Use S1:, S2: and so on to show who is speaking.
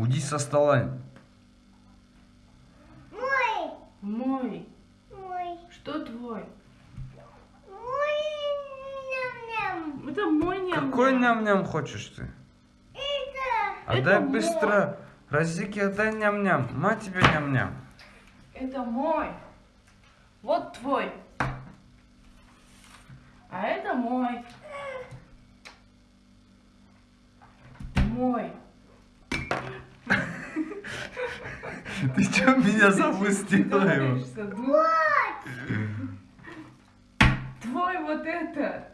S1: Уйди со стола.
S2: Мой.
S3: Мой.
S2: Мой.
S3: Что твой?
S2: Мой. Ням-ням.
S3: Это мой ням
S1: Какой ням-ням хочешь ты?
S2: Это.
S1: Отдай
S3: Это мой.
S1: быстро. Разики, отдай ням-ням. Мать тебе ням-ням.
S3: Это мой. Вот твой. А это мой. Мой.
S1: Ты что меня запустила его?
S3: Твой вот это!